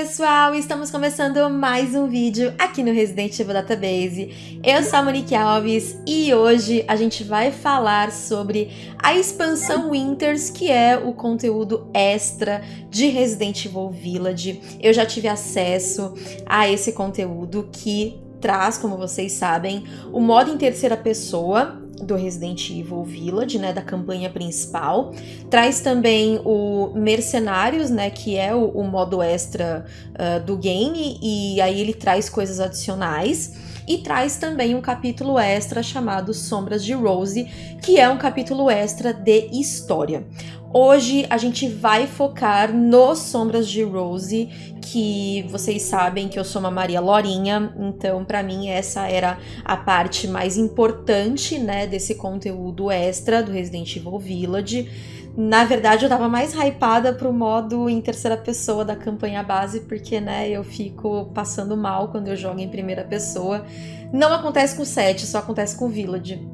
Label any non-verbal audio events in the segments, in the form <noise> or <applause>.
pessoal, estamos começando mais um vídeo aqui no Resident Evil Database. Eu sou a Monique Alves e hoje a gente vai falar sobre a expansão Winters, que é o conteúdo extra de Resident Evil Village. Eu já tive acesso a esse conteúdo que traz, como vocês sabem, o modo em terceira pessoa do Resident Evil Village, né, da campanha principal. Traz também o Mercenários, né, que é o, o modo extra uh, do game, e aí ele traz coisas adicionais. E traz também um capítulo extra chamado Sombras de Rose, que é um capítulo extra de história. Hoje a gente vai focar nos Sombras de Rose, que vocês sabem que eu sou uma Maria Lorinha, então para mim essa era a parte mais importante, né, desse conteúdo extra do Resident Evil Village. Na verdade, eu tava mais hypada pro modo em terceira pessoa da campanha base, porque, né, eu fico passando mal quando eu jogo em primeira pessoa. Não acontece com o 7, só acontece com o Village.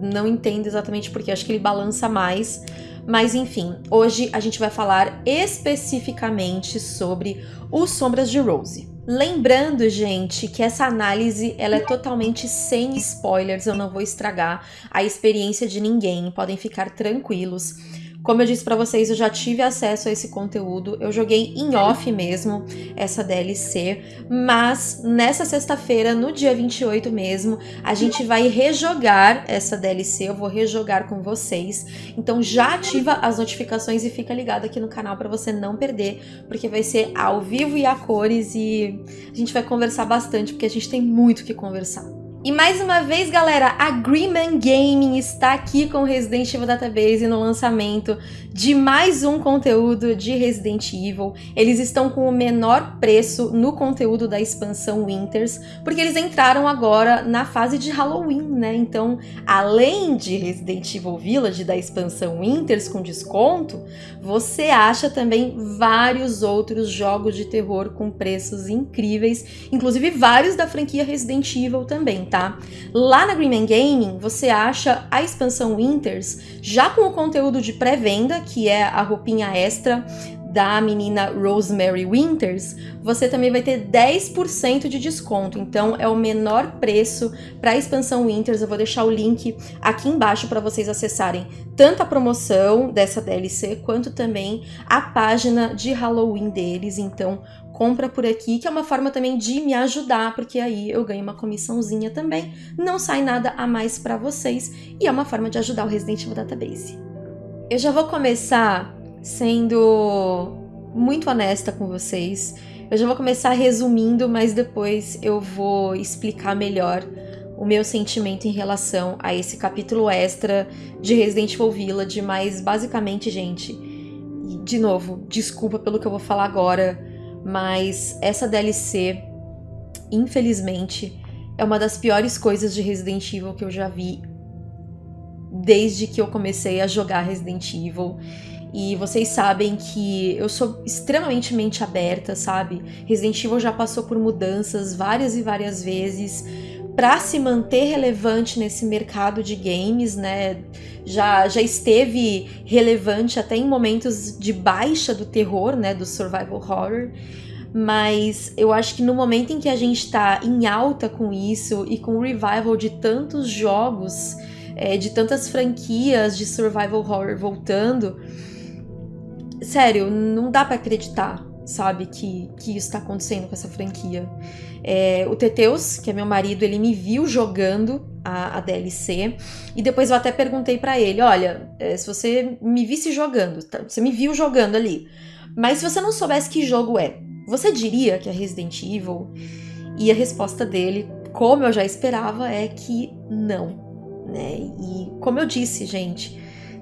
Não entendo exatamente porque, acho que ele balança mais. Mas enfim, hoje a gente vai falar especificamente sobre os Sombras de Rose. Lembrando, gente, que essa análise ela é totalmente sem spoilers, eu não vou estragar a experiência de ninguém, podem ficar tranquilos. Como eu disse para vocês, eu já tive acesso a esse conteúdo, eu joguei em off mesmo essa DLC, mas nessa sexta-feira, no dia 28 mesmo, a gente vai rejogar essa DLC, eu vou rejogar com vocês. Então já ativa as notificações e fica ligado aqui no canal para você não perder, porque vai ser ao vivo e a cores e a gente vai conversar bastante, porque a gente tem muito que conversar. E mais uma vez, galera, a Greenman Gaming está aqui com Resident Evil Database no lançamento de mais um conteúdo de Resident Evil. Eles estão com o menor preço no conteúdo da expansão Winters, porque eles entraram agora na fase de Halloween, né? Então, além de Resident Evil Village da expansão Winters com desconto, você acha também vários outros jogos de terror com preços incríveis, inclusive vários da franquia Resident Evil também tá? Lá na Greenman Gaming, você acha a expansão Winters já com o conteúdo de pré-venda, que é a roupinha extra da menina Rosemary Winters, você também vai ter 10% de desconto. Então é o menor preço para a expansão Winters. Eu vou deixar o link aqui embaixo para vocês acessarem tanto a promoção dessa DLC quanto também a página de Halloween deles. Então compra por aqui, que é uma forma também de me ajudar, porque aí eu ganho uma comissãozinha também, não sai nada a mais para vocês e é uma forma de ajudar o Resident Evil Database. Eu já vou começar sendo muito honesta com vocês. Eu já vou começar resumindo, mas depois eu vou explicar melhor o meu sentimento em relação a esse capítulo extra de Resident Evil Village, mas basicamente, gente, de novo, desculpa pelo que eu vou falar agora, mas essa DLC, infelizmente, é uma das piores coisas de Resident Evil que eu já vi desde que eu comecei a jogar Resident Evil. E vocês sabem que eu sou extremamente mente aberta, sabe? Resident Evil já passou por mudanças várias e várias vezes para se manter relevante nesse mercado de games, né? Já, já esteve relevante até em momentos de baixa do terror, né? Do survival horror. Mas eu acho que no momento em que a gente está em alta com isso e com o revival de tantos jogos, é, de tantas franquias de survival horror voltando, sério, não dá para acreditar sabe, que, que isso tá acontecendo com essa franquia. É, o Teteus, que é meu marido, ele me viu jogando a, a DLC e depois eu até perguntei para ele, olha, é, se você me visse jogando, tá, você me viu jogando ali, mas se você não soubesse que jogo é, você diria que é Resident Evil? E a resposta dele, como eu já esperava, é que não, né? E como eu disse, gente,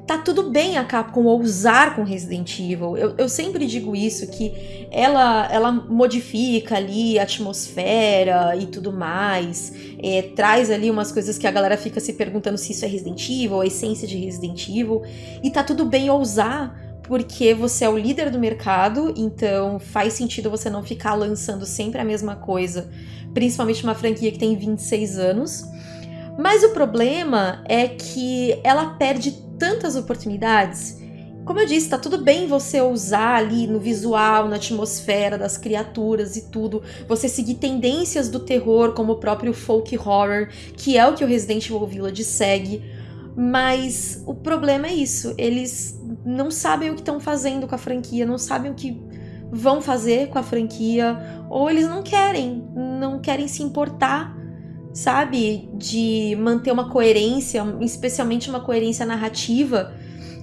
tá tudo bem a Capcom ousar com Resident Evil. Eu, eu sempre digo isso, que ela, ela modifica ali a atmosfera e tudo mais, é, traz ali umas coisas que a galera fica se perguntando se isso é Resident Evil, a essência de Resident Evil, e tá tudo bem ousar, porque você é o líder do mercado, então faz sentido você não ficar lançando sempre a mesma coisa, principalmente uma franquia que tem 26 anos. Mas o problema é que ela perde tantas oportunidades como eu disse, tá tudo bem você usar ali no visual, na atmosfera das criaturas e tudo, você seguir tendências do terror, como o próprio folk horror, que é o que o Resident Evil Village segue. Mas o problema é isso, eles não sabem o que estão fazendo com a franquia, não sabem o que vão fazer com a franquia, ou eles não querem, não querem se importar, sabe? De manter uma coerência, especialmente uma coerência narrativa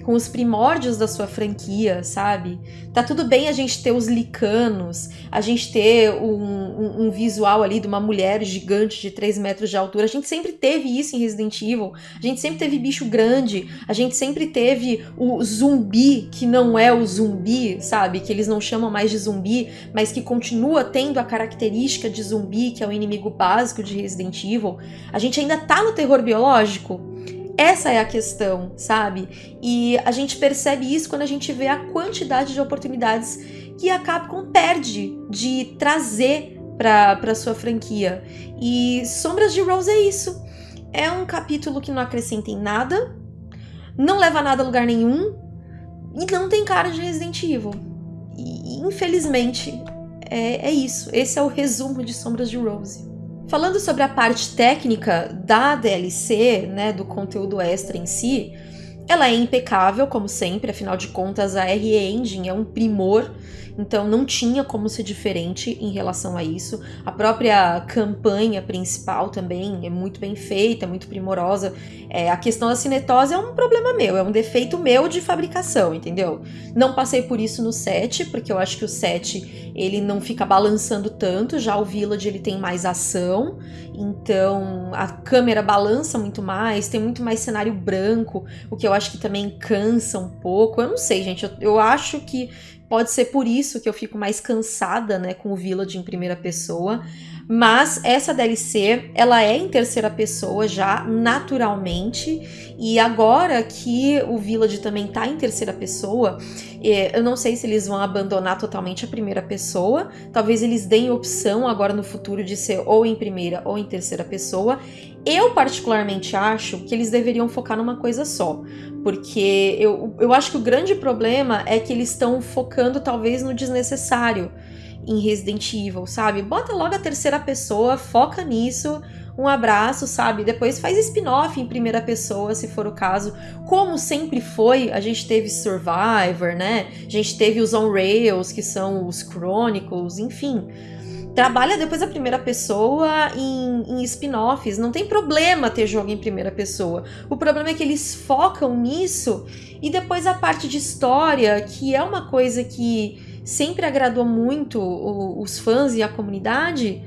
com os primórdios da sua franquia, sabe? Tá tudo bem a gente ter os licanos, a gente ter um, um, um, visual ali de uma mulher gigante de 3 metros de altura. A gente sempre teve isso em Resident Evil. A gente sempre teve bicho grande. A gente sempre teve o zumbi, que não é o zumbi, sabe? Que eles não chamam mais de zumbi, mas que continua tendo a característica de zumbi, que é o inimigo básico de Resident Evil. A gente ainda tá no terror biológico. Essa é a questão, sabe? E a gente percebe isso quando a gente vê a quantidade de oportunidades que a Capcom perde de trazer para sua franquia. E Sombras de Rose é isso. É um capítulo que não acrescenta em nada, não leva nada a lugar nenhum e não tem cara de Resident Evil. E infelizmente é, é isso. Esse é o resumo de Sombras de Rose. Falando sobre a parte técnica da DLC, né, do conteúdo extra em si, ela é impecável, como sempre, afinal de contas a RE Engine é um primor então não tinha como ser diferente em relação a isso. A própria campanha principal também é muito bem feita, muito primorosa. É, a questão da cinetose é um problema meu, é um defeito meu de fabricação, entendeu? Não passei por isso no set, porque eu acho que o set ele não fica balançando tanto, já o Village ele tem mais ação, então a câmera balança muito mais, tem muito mais cenário branco, o que eu acho que também cansa um pouco. Eu não sei, gente, eu, eu acho que Pode ser por isso que eu fico mais cansada, né, com o Village em primeira pessoa. Mas essa DLC, ela é em terceira pessoa já, naturalmente. E agora que o Village também tá em terceira pessoa, é, eu não sei se eles vão abandonar totalmente a primeira pessoa. Talvez eles deem opção agora no futuro de ser ou em primeira ou em terceira pessoa. Eu, particularmente, acho que eles deveriam focar numa coisa só. Porque eu, eu acho que o grande problema é que eles estão focando, talvez, no desnecessário em Resident Evil, sabe? Bota logo a terceira pessoa, foca nisso, um abraço, sabe? Depois faz spin-off em primeira pessoa, se for o caso. Como sempre foi, a gente teve Survivor, né? A gente teve os On Rails, que são os Chronicles, enfim. Trabalha depois a primeira pessoa em, em spin-offs. Não tem problema ter jogo em primeira pessoa. O problema é que eles focam nisso e depois a parte de história, que é uma coisa que sempre agradou muito os fãs e a comunidade,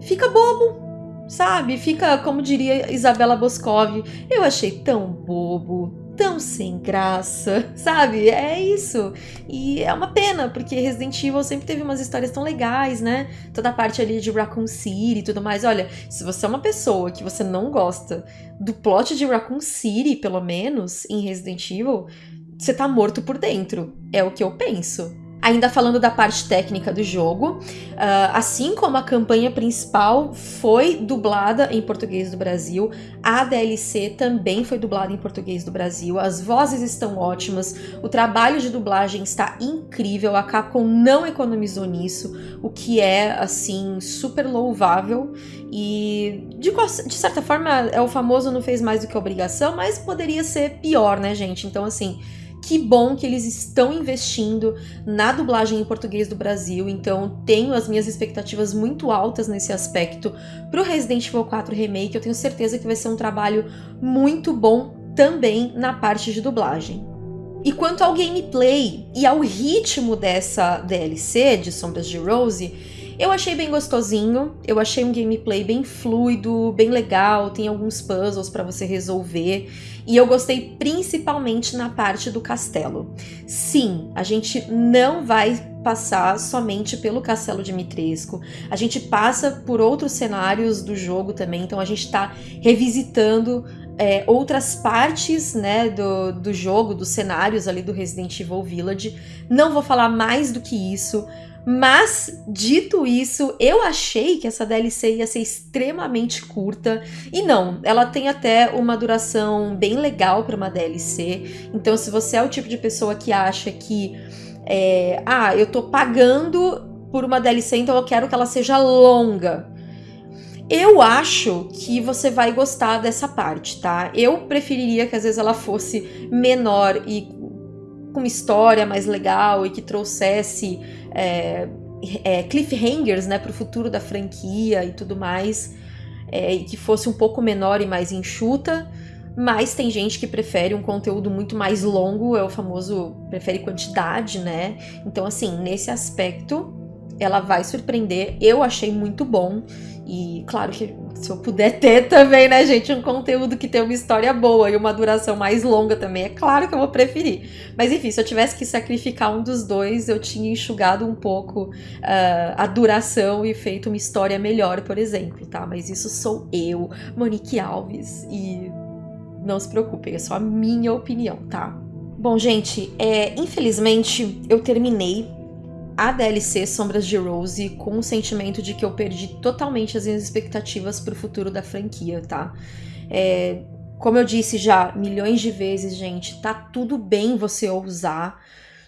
fica bobo, sabe? Fica, como diria Isabela Boscov, eu achei tão bobo, tão sem graça, <laughs> sabe? É isso. E é uma pena, porque Resident Evil sempre teve umas histórias tão legais, né? Toda a parte ali de Raccoon City e tudo mais. Olha, se você é uma pessoa que você não gosta do plot de Raccoon City, pelo menos, em Resident Evil, você tá morto por dentro. É o que eu penso. Ainda falando da parte técnica do jogo, uh, assim como a campanha principal foi dublada em português do Brasil, a DLC também foi dublada em português do Brasil. As vozes estão ótimas, o trabalho de dublagem está incrível, a Capcom não economizou nisso, o que é assim super louvável e de, de certa forma é o famoso não fez mais do que obrigação, mas poderia ser pior, né, gente? Então assim que bom que eles estão investindo na dublagem em português do Brasil, então tenho as minhas expectativas muito altas nesse aspecto para o Resident Evil 4 Remake. Eu tenho certeza que vai ser um trabalho muito bom também na parte de dublagem. E quanto ao gameplay e ao ritmo dessa DLC de Sombras de Rose, eu achei bem gostosinho, eu achei um gameplay bem fluido, bem legal, tem alguns puzzles para você resolver. E eu gostei principalmente na parte do castelo. Sim, a gente não vai passar somente pelo Castelo de Mitresco. A gente passa por outros cenários do jogo também, então a gente está revisitando é, outras partes né, do, do jogo, dos cenários ali do Resident Evil Village. Não vou falar mais do que isso, Mas, dito isso, eu achei que essa DLC ia ser extremamente curta. E não, ela tem até uma duração bem legal para uma DLC. Então, se você é o tipo de pessoa que acha que. É, ah, eu tô pagando por uma DLC, então eu quero que ela seja longa. Eu acho que você vai gostar dessa parte, tá? Eu preferiria que às vezes ela fosse menor e com uma história mais legal e que trouxesse é, é, cliffhangers né, para o futuro da franquia e tudo mais, é, e que fosse um pouco menor e mais enxuta. Mas tem gente que prefere um conteúdo muito mais longo, é o famoso prefere quantidade, né? Então, assim, nesse aspecto, ela vai surpreender. Eu achei muito bom. E claro que se eu puder ter também, né, gente, um conteúdo que tem uma história boa e uma duração mais longa também, é claro que eu vou preferir. Mas enfim, se eu tivesse que sacrificar um dos dois, eu tinha enxugado um pouco uh, a duração e feito uma história melhor, por exemplo, tá? Mas isso sou eu, Monique Alves, e não se preocupem, é só a minha opinião, tá? Bom, gente, é, infelizmente eu terminei a DLC Sombras de Rose com o sentimento de que eu perdi totalmente as minhas expectativas para o futuro da franquia, tá? É, como eu disse já milhões de vezes, gente, tá tudo bem você ousar.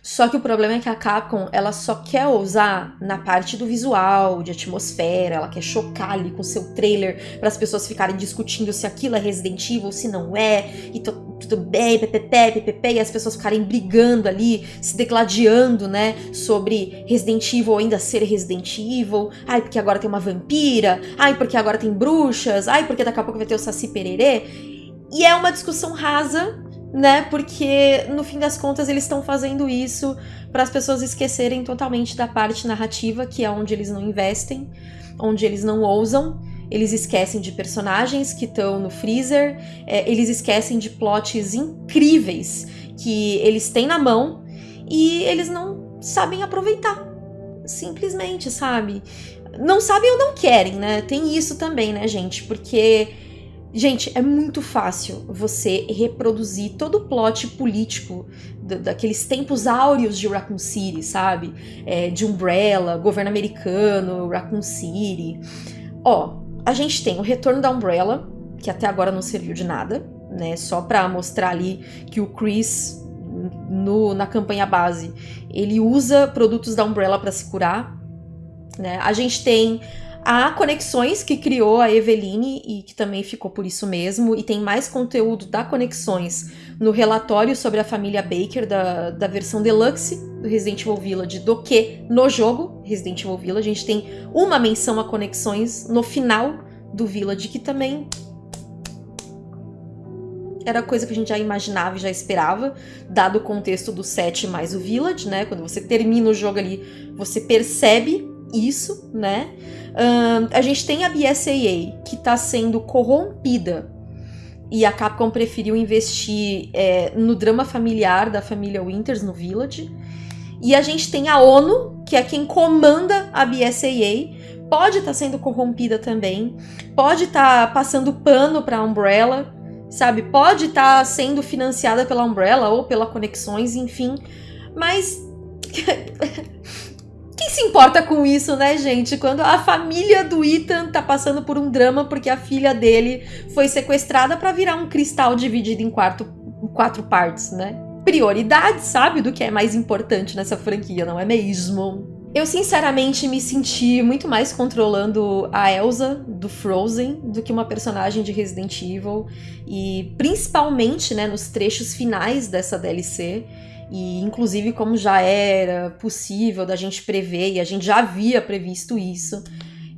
Só que o problema é que a Capcom, ela só quer ousar na parte do visual, de atmosfera, ela quer chocar ali com seu trailer para as pessoas ficarem discutindo se aquilo é Resident Evil, se não é, e tudo bem, ppp, ppp, e as pessoas ficarem brigando ali, se degladiando, né, sobre Resident Evil ainda ser Resident Evil, ai, porque agora tem uma vampira, ai, porque agora tem bruxas, ai, porque daqui a pouco vai ter o Saci Pererê, e é uma discussão rasa né? Porque no fim das contas eles estão fazendo isso para as pessoas esquecerem totalmente da parte narrativa, que é onde eles não investem, onde eles não ousam. Eles esquecem de personagens que estão no freezer, é, eles esquecem de plots incríveis que eles têm na mão e eles não sabem aproveitar. Simplesmente, sabe? Não sabem ou não querem, né? Tem isso também, né, gente? Porque Gente, é muito fácil você reproduzir todo o plot político daqueles tempos áureos de Raccoon City, sabe? É, de Umbrella, governo americano, Raccoon City. Ó, a gente tem o retorno da Umbrella, que até agora não serviu de nada, né? Só pra mostrar ali que o Chris, no, na campanha base, ele usa produtos da Umbrella para se curar. Né? A gente tem Há Conexões, que criou a Eveline e que também ficou por isso mesmo, e tem mais conteúdo da Conexões no relatório sobre a família Baker da, da versão deluxe do Resident Evil Village do que no jogo Resident Evil Village. A gente tem uma menção a Conexões no final do Village, que também era coisa que a gente já imaginava e já esperava, dado o contexto do set mais o Village, né? Quando você termina o jogo ali, você percebe isso, né? Uh, a gente tem a BSAA, que está sendo corrompida e a Capcom preferiu investir é, no drama familiar da família Winters no Village. E a gente tem a ONU, que é quem comanda a BSAA, pode estar tá sendo corrompida também, pode estar tá passando pano para a Umbrella, sabe? Pode estar tá sendo financiada pela Umbrella ou pela Conexões, enfim. Mas <laughs> Quem se importa com isso, né, gente? Quando a família do Ethan tá passando por um drama porque a filha dele foi sequestrada para virar um cristal dividido em quatro, quatro partes, né? Prioridade, sabe, do que é mais importante nessa franquia, não é mesmo? Eu sinceramente me senti muito mais controlando a Elsa do Frozen do que uma personagem de Resident Evil e principalmente, né, nos trechos finais dessa DLC e inclusive como já era possível da gente prever e a gente já havia previsto isso,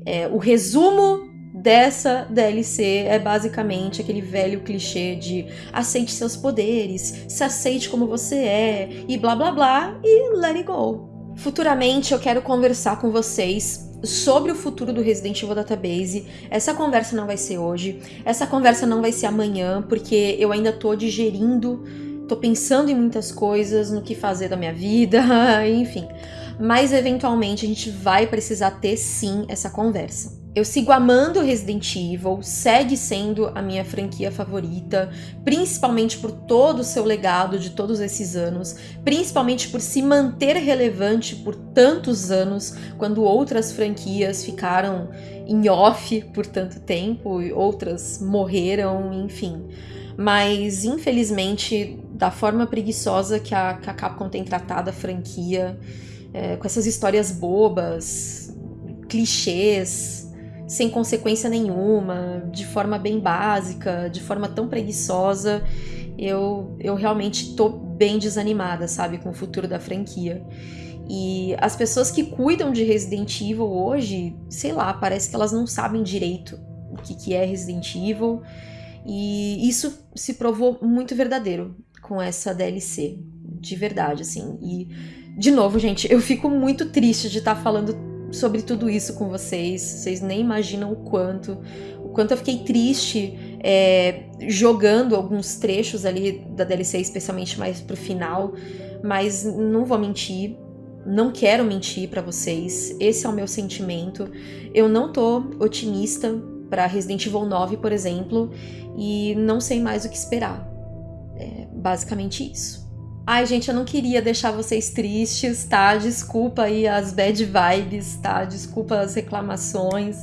é, o resumo dessa DLC é basicamente aquele velho clichê de aceite seus poderes, se aceite como você é e blá blá blá e let it go. Futuramente eu quero conversar com vocês sobre o futuro do Resident Evil Database. Essa conversa não vai ser hoje, essa conversa não vai ser amanhã, porque eu ainda tô digerindo tô pensando em muitas coisas, no que fazer da minha vida, <laughs> enfim. Mas eventualmente a gente vai precisar ter sim essa conversa. eu sigo amando Resident Evil, segue sendo a minha franquia favorita, principalmente por todo o seu legado de todos esses anos, principalmente por se manter relevante por tantos anos, quando outras franquias ficaram em off por tanto tempo e outras morreram, enfim. Mas, infelizmente, da forma preguiçosa que a, que a Capcom tem tratado a franquia, é, com essas histórias bobas, clichês, sem consequência nenhuma, de forma bem básica, de forma tão preguiçosa, eu, eu realmente tô bem desanimada, sabe, com o futuro da franquia. E as pessoas que cuidam de Resident Evil hoje, sei lá, parece que elas não sabem direito o que, que é Resident Evil. E isso se provou muito verdadeiro com essa DLC. De verdade, assim. E, de novo, gente, eu fico muito triste de estar tá falando sobre tudo isso com vocês. Vocês nem imaginam o quanto. O quanto eu fiquei triste é, jogando alguns trechos ali da DLC, especialmente mais pro final. Mas não vou mentir. Não quero mentir para vocês. Esse é o meu sentimento. Eu não tô otimista para Resident Evil 9, por exemplo, e não sei mais o que esperar. Basicamente isso. Ai, gente, eu não queria deixar vocês tristes, tá? Desculpa aí as bad vibes, tá? Desculpa as reclamações.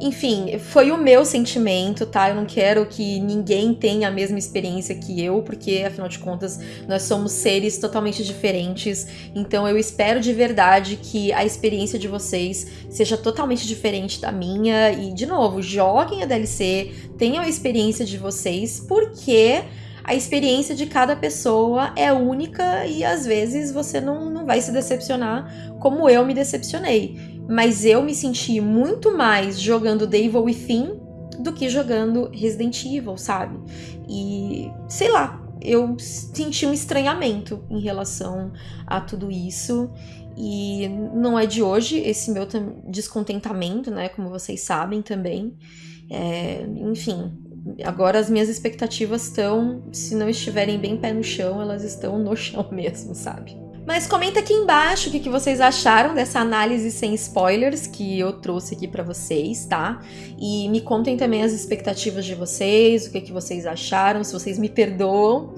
Enfim, foi o meu sentimento, tá? Eu não quero que ninguém tenha a mesma experiência que eu, porque afinal de contas nós somos seres totalmente diferentes. Então eu espero de verdade que a experiência de vocês seja totalmente diferente da minha. E, de novo, joguem a DLC, tenham a experiência de vocês, porque a experiência de cada pessoa é única e às vezes você não, não vai se decepcionar como eu me decepcionei. Mas eu me senti muito mais jogando The Evil Within do que jogando Resident Evil, sabe? E sei lá, eu senti um estranhamento em relação a tudo isso. E não é de hoje esse meu descontentamento, né? Como vocês sabem também. É, enfim, agora as minhas expectativas estão, se não estiverem bem pé no chão, elas estão no chão <laughs> mesmo, sabe? Mas comenta aqui embaixo o que, que vocês acharam dessa análise sem spoilers que eu trouxe aqui para vocês, tá? E me contem também as expectativas de vocês, o que, que vocês acharam, se vocês me perdoam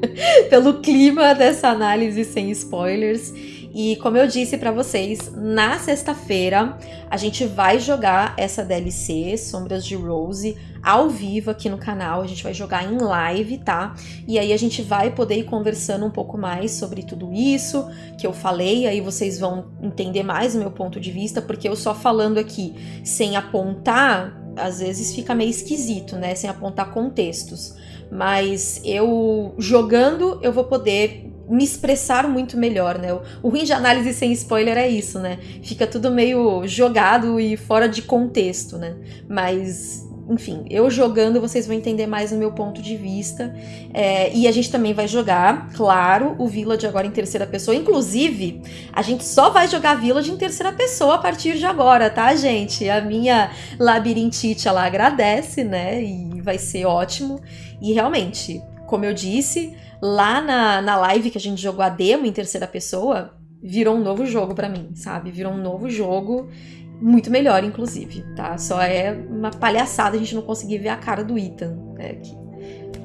<laughs> pelo clima dessa análise sem spoilers. E como eu disse para vocês, na sexta-feira a gente vai jogar essa DLC, Sombras de Rose, ao vivo aqui no canal. A gente vai jogar em live, tá? E aí a gente vai poder ir conversando um pouco mais sobre tudo isso que eu falei. Aí vocês vão entender mais o meu ponto de vista, porque eu só falando aqui sem apontar, às vezes fica meio esquisito, né? Sem apontar contextos. Mas eu jogando, eu vou poder me expressar muito melhor, né? O ruim de análise sem spoiler é isso, né? Fica tudo meio jogado e fora de contexto, né? Mas, enfim, eu jogando vocês vão entender mais o meu ponto de vista. É, e a gente também vai jogar, claro, o Village agora em terceira pessoa. Inclusive, a gente só vai jogar Village em terceira pessoa a partir de agora, tá, gente? A minha labirintite, ela agradece, né? E vai ser ótimo. E realmente, como eu disse, lá na, na live que a gente jogou a demo em terceira pessoa, virou um novo jogo para mim, sabe? Virou um novo jogo, muito melhor, inclusive, tá? Só é uma palhaçada a gente não conseguir ver a cara do Ethan. É que...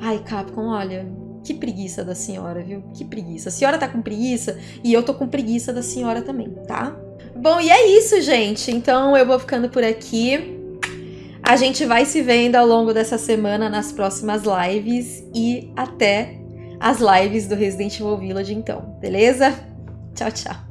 Ai, Capcom, olha, que preguiça da senhora, viu? Que preguiça. A senhora tá com preguiça e eu tô com preguiça da senhora também, tá? Bom, e é isso, gente. Então eu vou ficando por aqui. A gente vai se vendo ao longo dessa semana nas próximas lives e até as lives do Resident Evil Village então, beleza? Tchau, tchau.